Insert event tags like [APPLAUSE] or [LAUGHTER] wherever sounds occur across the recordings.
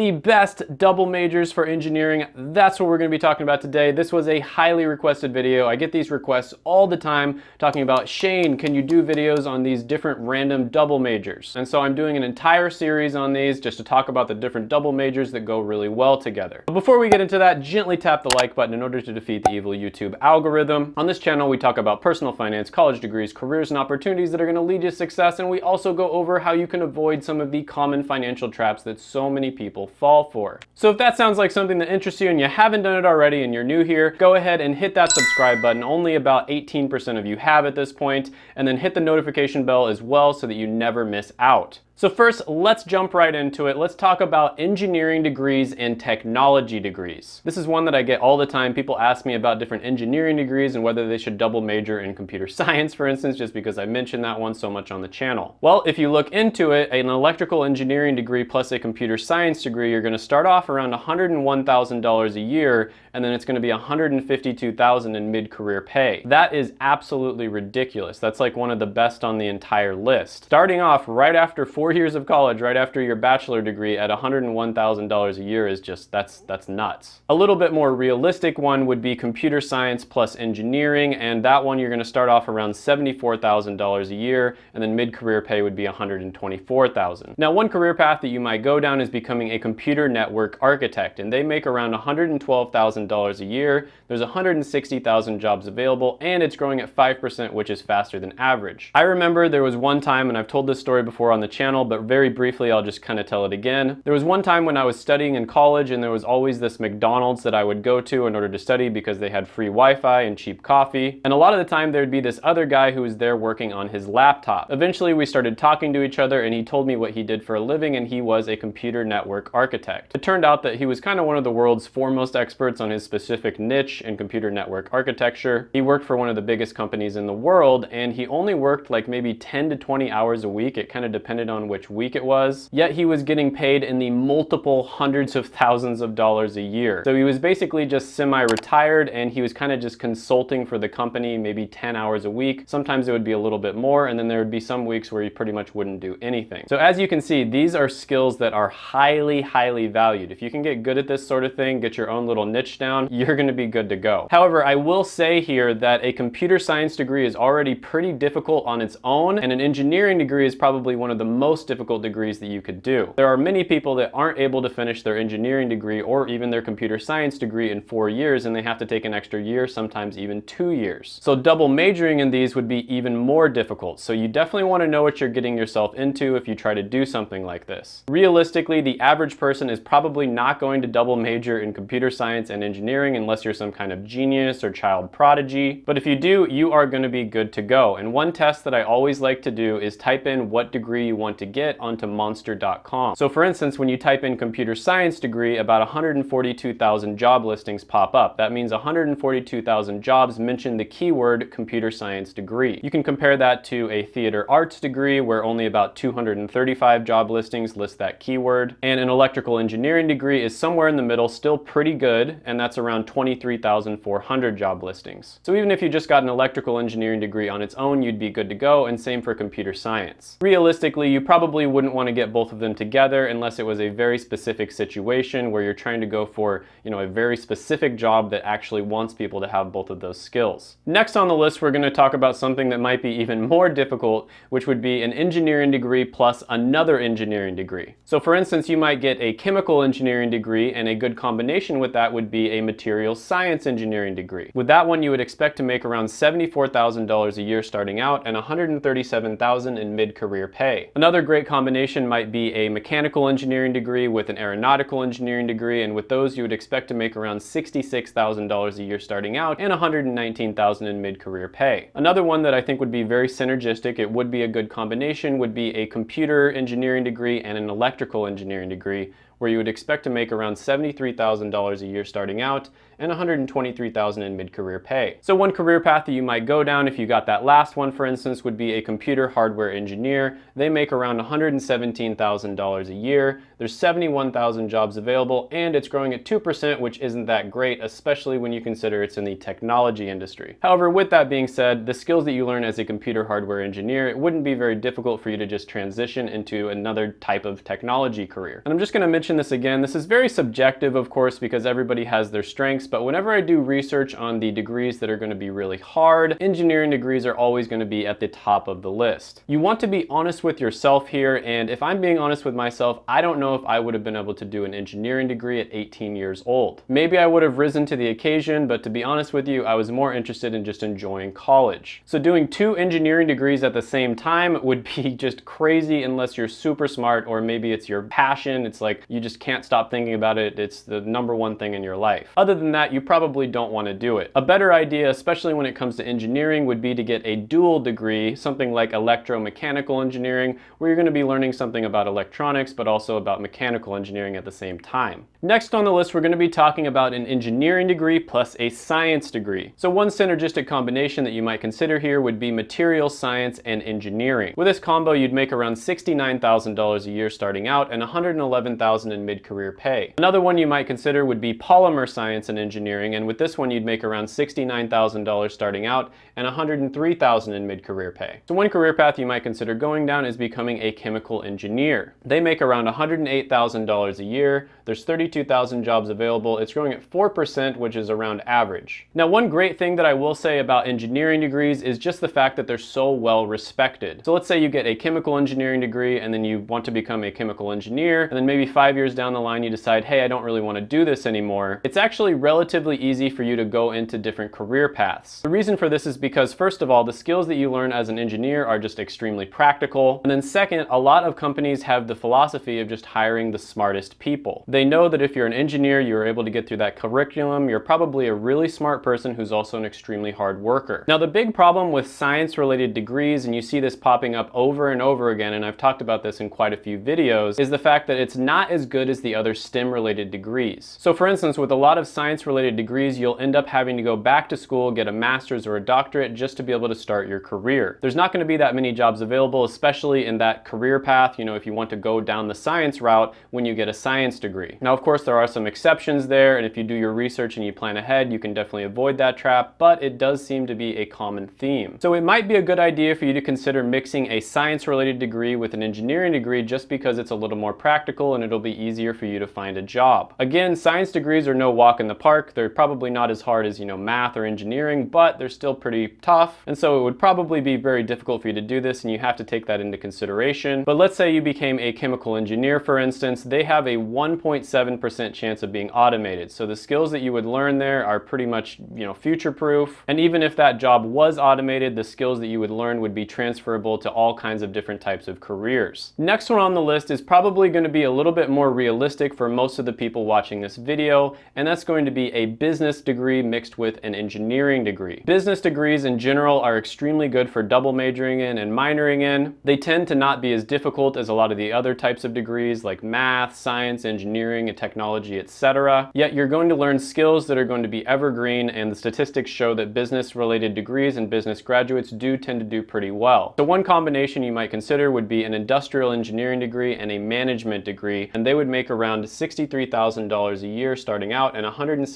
the best double majors for engineering. That's what we're gonna be talking about today. This was a highly requested video. I get these requests all the time talking about, Shane, can you do videos on these different random double majors? And so I'm doing an entire series on these just to talk about the different double majors that go really well together. But before we get into that, gently tap the like button in order to defeat the evil YouTube algorithm. On this channel, we talk about personal finance, college degrees, careers, and opportunities that are gonna lead you to success. And we also go over how you can avoid some of the common financial traps that so many people people fall for. So if that sounds like something that interests you and you haven't done it already and you're new here, go ahead and hit that subscribe button. Only about 18% of you have at this point, and then hit the notification bell as well so that you never miss out. So first, let's jump right into it. Let's talk about engineering degrees and technology degrees. This is one that I get all the time. People ask me about different engineering degrees and whether they should double major in computer [LAUGHS] science, for instance, just because I mentioned that one so much on the channel. Well, if you look into it, an electrical engineering degree plus a computer science degree, you're gonna start off around $101,000 a year, and then it's gonna be $152,000 in mid-career pay. That is absolutely ridiculous. That's like one of the best on the entire list. Starting off right after four four years of college right after your bachelor degree at $101,000 a year is just, that's, that's nuts. A little bit more realistic one would be computer science plus engineering, and that one you're gonna start off around $74,000 a year, and then mid-career pay would be $124,000. Now, one career path that you might go down is becoming a computer network architect, and they make around $112,000 a year. There's 160,000 jobs available, and it's growing at 5%, which is faster than average. I remember there was one time, and I've told this story before on the channel, channel, but very briefly, I'll just kind of tell it again. There was one time when I was studying in college and there was always this McDonald's that I would go to in order to study because they had free Wi-Fi and cheap coffee. And a lot of the time there'd be this other guy who was there working on his laptop. Eventually we started talking to each other and he told me what he did for a living and he was a computer network architect. It turned out that he was kind of one of the world's foremost experts on his specific niche in computer network architecture. He worked for one of the biggest companies in the world and he only worked like maybe 10 to 20 hours a week. It kind of depended on which week it was, yet he was getting paid in the multiple hundreds of thousands of dollars a year. So he was basically just semi-retired and he was kind of just consulting for the company maybe 10 hours a week. Sometimes it would be a little bit more and then there would be some weeks where he pretty much wouldn't do anything. So as you can see, these are skills that are highly, highly valued. If you can get good at this sort of thing, get your own little niche down, you're gonna be good to go. However, I will say here that a computer science degree is already pretty difficult on its own and an engineering degree is probably one of the most most difficult degrees that you could do. There are many people that aren't able to finish their engineering degree or even their computer science degree in four years and they have to take an extra year, sometimes even two years. So double majoring in these would be even more difficult. So you definitely want to know what you're getting yourself into if you try to do something like this. Realistically, the average person is probably not going to double major in computer science and engineering unless you're some kind of genius or child prodigy. But if you do, you are going to be good to go. And one test that I always like to do is type in what degree you want to get onto monster.com. So for instance, when you type in computer science degree, about 142,000 job listings pop up. That means 142,000 jobs mention the keyword computer science degree. You can compare that to a theater arts degree where only about 235 job listings list that keyword. And an electrical engineering degree is somewhere in the middle, still pretty good, and that's around 23,400 job listings. So even if you just got an electrical engineering degree on its own, you'd be good to go, and same for computer science. Realistically, you probably wouldn't want to get both of them together unless it was a very specific situation where you're trying to go for, you know, a very specific job that actually wants people to have both of those skills. Next on the list, we're going to talk about something that might be even more difficult, which would be an engineering degree plus another engineering degree. So for instance, you might get a chemical engineering degree and a good combination with that would be a material science engineering degree. With that one, you would expect to make around $74,000 a year starting out and 137,000 in mid-career pay. Another great combination might be a mechanical engineering degree with an aeronautical engineering degree, and with those you would expect to make around $66,000 a year starting out and $119,000 in mid-career pay. Another one that I think would be very synergistic, it would be a good combination, would be a computer engineering degree and an electrical engineering degree, where you would expect to make around $73,000 a year starting out and 123,000 in mid-career pay. So one career path that you might go down if you got that last one, for instance, would be a computer hardware engineer. They make around $117,000 a year. There's 71,000 jobs available and it's growing at 2%, which isn't that great, especially when you consider it's in the technology industry. However, with that being said, the skills that you learn as a computer hardware engineer, it wouldn't be very difficult for you to just transition into another type of technology career. And I'm just gonna mention mention this again, this is very subjective, of course, because everybody has their strengths, but whenever I do research on the degrees that are gonna be really hard, engineering degrees are always gonna be at the top of the list. You want to be honest with yourself here, and if I'm being honest with myself, I don't know if I would have been able to do an engineering degree at 18 years old. Maybe I would have risen to the occasion, but to be honest with you, I was more interested in just enjoying college. So doing two engineering degrees at the same time would [LAUGHS] be just crazy unless you're super smart or maybe it's your passion. It's like you just can't stop thinking about it. It's the number one thing in your life. Other than that, you probably don't want to do it. A better idea, especially when it comes to engineering, would be to get a dual degree, something like electromechanical engineering, where you're going to be learning something about electronics, but also about mechanical engineering at the same time. Next on the list, we're going to be talking about an engineering degree plus a science degree. So one synergistic combination that you might consider here would be material science and engineering. With this combo, you'd make around $69,000 a year starting out and $111,000 in mid-career pay. Another one you might consider would be polymer science and engineering, and with this one, you'd make around $69,000 starting out and 103,000 in mid-career pay. So one career path you might consider going down is becoming a chemical engineer. They make around $108,000 a year. There's 32,000 jobs available. It's growing at 4%, which is around average. Now, one great thing that I will say about engineering degrees is just the fact that they're so well respected. So let's say you get a chemical engineering degree and then you want to become a chemical engineer, and then maybe five years down the line you decide, hey, I don't really want to do this anymore. It's actually relatively easy for you to go into different career paths. The reason for this is because first of all, the skills that you learn as an engineer are just extremely practical. And then second, a lot of companies have the philosophy of just hiring the smartest people. They know that if you're an engineer, you're able to get through that curriculum, you're probably a really smart person who's also an extremely hard worker. Now the big problem with science related degrees, and you see this popping up over and over again, and I've talked about this in quite a few videos, is the fact that it's not as good as the other STEM related degrees. So for instance, with a lot of science related degrees, you'll end up having to go back to school, get a master's or a doctorate just to be able to start your career. There's not gonna be that many jobs available, especially in that career path, you know, if you want to go down the science route when you get a science degree. Now, of course, there are some exceptions there, and if you do your research and you plan ahead, you can definitely avoid that trap, but it does seem to be a common theme. So it might be a good idea for you to consider mixing a science-related degree with an engineering degree just because it's a little more practical and it'll be easier for you to find a job. Again, science degrees are no walk in the They're probably not as hard as, you know, math or engineering, but they're still pretty tough. And so it would probably be very difficult for you to do this and you have to take that into consideration. But let's say you became a chemical engineer, for instance, they have a 1.7% chance of being automated. So the skills that you would learn there are pretty much, you know, future-proof. And even if that job was automated, the skills that you would learn would be transferable to all kinds of different types of careers. Next one on the list is probably going to be a little bit more realistic for most of the people watching this video, and that's going to be a business degree mixed with an engineering degree. Business degrees in general are extremely good for double majoring in and minoring in. They tend to not be as difficult as a lot of the other types of degrees like math, science, engineering, and technology etc. Yet you're going to learn skills that are going to be evergreen and the statistics show that business related degrees and business graduates do tend to do pretty well. So one combination you might consider would be an industrial engineering degree and a management degree and they would make around $63,000 a year starting out and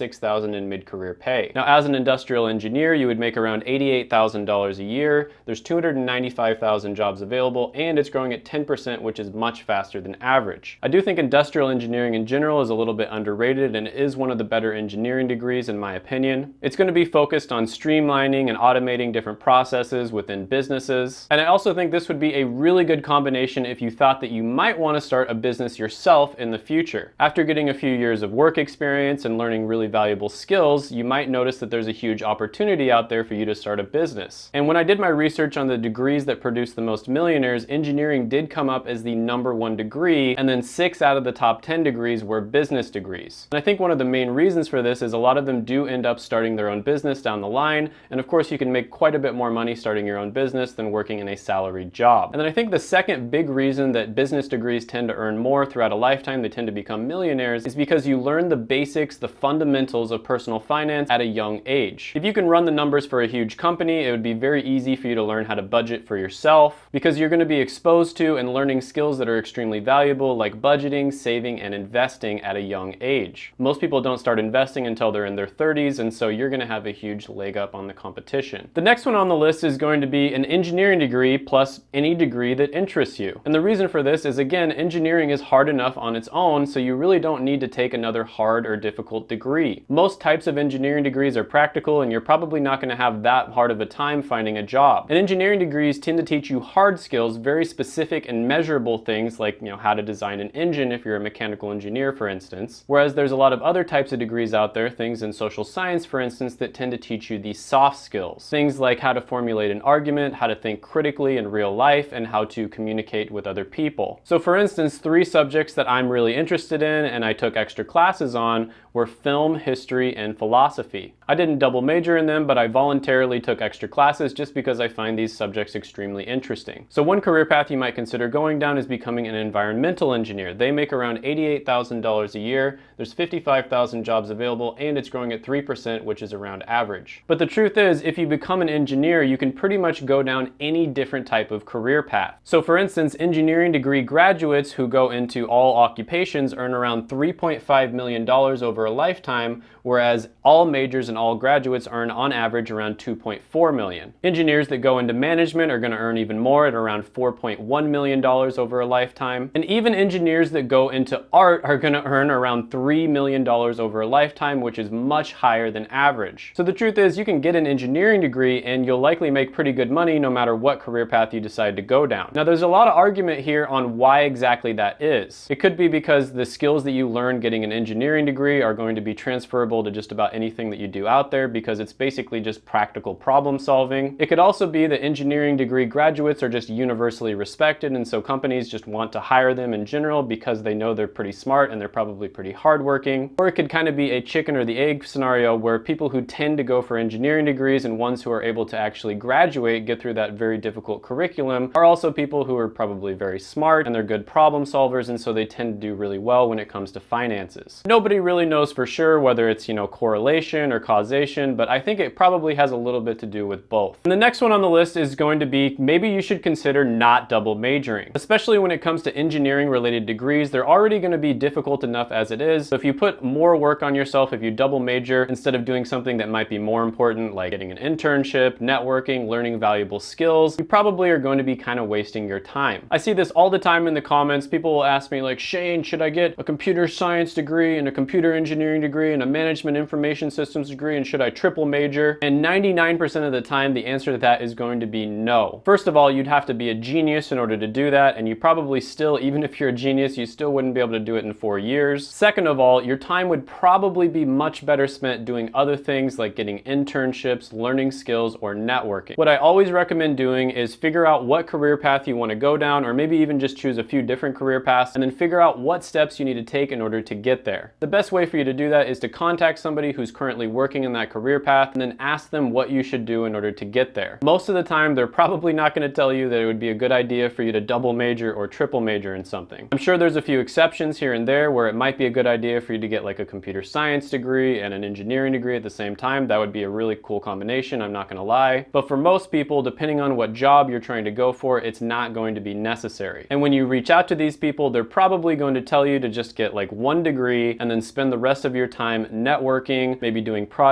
$106,000 in mid-career pay. Now as an industrial engineer you would make around $88,000 a year. There's 295,000 jobs available and it's growing at 10% which is much faster than average. I do think industrial engineering in general is a little bit underrated and is one of the better engineering degrees in my opinion. It's going to be focused on streamlining and automating different processes within businesses. And I also think this would be a really good combination if you thought that you might want to start a business yourself in the future. After getting a few years of work experience and learning really valuable skills, you might notice that there's a huge opportunity out there for you to start a business. And when I did my research on the degrees that produce the most millionaires, engineering did come up as the number one degree, and then six out of the top 10 degrees were business business degrees. And I think one of the main reasons for this is a lot of them do end up starting their own business down the line, and of course you can make quite a bit more money starting your own business than working in a salaried job. And then I think the second big reason that business degrees tend to earn more throughout a lifetime, they tend to become millionaires, is because you learn the basics, the fundamentals of personal finance at a young age. If you can run the numbers for a huge company, it would be very easy for you to learn how to budget for yourself, because you're going to be exposed to and learning skills that are extremely valuable, like budgeting, saving, and investing at a young young age. Most people don't start investing until they're in their 30s, and so you're gonna have a huge leg up on the competition. The next one on the list is going to be an engineering degree plus any degree that interests you. And the reason for this is, again, engineering is hard enough on its own, so you really don't need to take another hard or difficult degree. Most types of engineering degrees are practical and you're probably not going to have that hard of a time finding a job. And engineering degrees tend to teach you hard skills, very specific and measurable things like you know how to design an engine if you're a mechanical engineer for instance. Whereas there's a lot of other types of degrees out there, things in social science for instance, that tend to teach you these soft skills. Things like how to formulate an argument, how to think critically in real life, and how to communicate with other people. So for instance, three subjects that I'm really interested in and I took extra classes on were film, history, and philosophy. I didn't double major in them, but I voluntarily took extra classes just because I find these subjects extremely interesting. So one career path you might consider going down is becoming an environmental engineer. They make around $88,000 a year. There's 55,000 jobs available and it's growing at 3%, which is around average. But the truth is, if you become an engineer, you can pretty much go down any different type of career path. So for instance, engineering degree graduates who go into all occupations earn around $3.5 million over a lifetime, whereas all majors and all graduates earn on average around 2.4 million. Engineers that go into management are gonna earn even more at around $4.1 million over a lifetime. And even engineers that go into art are gonna earn around $3 million over a lifetime, which is much higher than average. So the truth is you can get an engineering degree and you'll likely make pretty good money no matter what career path you decide to go down. Now there's a lot of argument here on why exactly that is. It could be because the skills that you learn getting an engineering degree are going to be transferable to just about anything that you do out there because it's basically just practical problem solving. It could also be that engineering degree graduates are just universally respected and so companies just want to hire them in general because they know they're pretty smart and they're probably pretty hardworking. Or it could kind of be a chicken or the egg scenario where people who tend to go for engineering degrees and ones who are able to actually graduate, get through that very difficult curriculum, are also people who are probably very smart and they're good problem solvers and so they tend to do really well when it comes to finances. Nobody really knows for sure whether it's, you know, correlation or causation, but I think it probably has a little bit to do with both. And the next one on the list is going to be maybe you should consider not double majoring. Especially when it comes to engineering related degrees, they're already going to be difficult enough as it is. So if you put more work on yourself, if you double major instead of doing something that might be more important like getting an internship, networking, learning valuable skills, you probably are going to be kind of wasting your time. I see this all the time in the comments. People will ask me like, Shane, should I get a computer science degree and a computer engineering degree and a management information systems degree and should I triple major? And 99% of the time the answer to that is going to be no. First of all, you'd have to be a genius in order to do that and you probably still, even if you're a genius, you still wouldn't be able to do it in four years. Second of all, your time would probably be much better spent doing other things like getting internships, learning skills, or networking. What I always recommend doing is figure out what career path you want to go down or maybe even just choose a few different career paths and then figure out what steps you need to take in order to get there. The best way for you to do that is to contact somebody who's currently working in that career path and then ask them what you should do in order to get there. Most of the time, they're probably not gonna tell you that it would be a good idea for you to double major or triple major in something. I'm sure there's a few exceptions here and there where it might be a good idea for you to get like a computer science degree and an engineering degree at the same time. That would be a really cool combination, I'm not gonna lie. But for most people, depending on what job you're trying to go for, it's not going to be necessary. And when you reach out to these people, they're probably going to tell you to just get like one degree and then spend the rest of your time networking, maybe doing projects,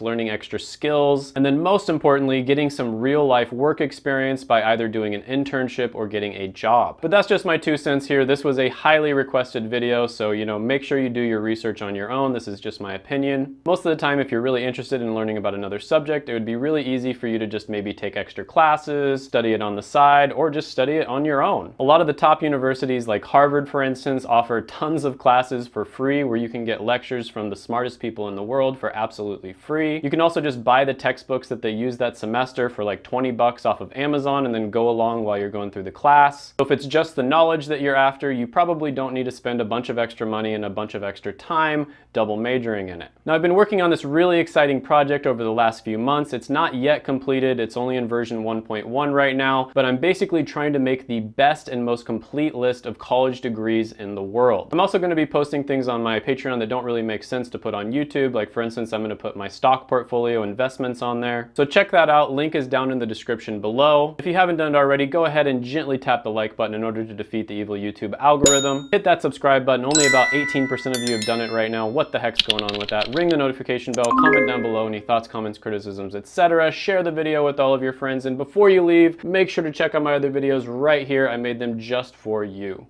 learning extra skills, and then most importantly, getting some real life work experience by either doing an internship or getting a job. But that's just my two cents here. This was a highly requested video, so you know, make sure you do your research on your own. This is just my opinion. Most of the time, if you're really interested in learning about another subject, it would be really easy for you to just maybe take extra classes, study it on the side, or just study it on your own. A lot of the top universities like Harvard, for instance, offer tons of classes for free where you can get lectures from the smartest people in the world for absolutely free. You can also just buy the textbooks that they use that semester for like 20 bucks off of Amazon and then go along while you're going through the class. So if it's just the knowledge that you're after, you probably don't need to spend a bunch of extra money and a bunch of extra time double majoring in it. Now I've been working on this really exciting project over the last few months. It's not yet completed. It's only in version 1.1 right now, but I'm basically trying to make the best and most complete list of college degrees in the world. I'm also going to be posting things on my Patreon that don't really make sense to put on YouTube. Like for instance, I'm gonna put my stock portfolio investments on there. So check that out. Link is down in the description below. If you haven't done it already, go ahead and gently tap the like button in order to defeat the evil YouTube algorithm. Hit that subscribe button. Only about 18% of you have done it right now. What the heck's going on with that? Ring the notification bell, comment down below any thoughts, comments, criticisms, etc. Share the video with all of your friends. And before you leave, make sure to check out my other videos right here. I made them just for you.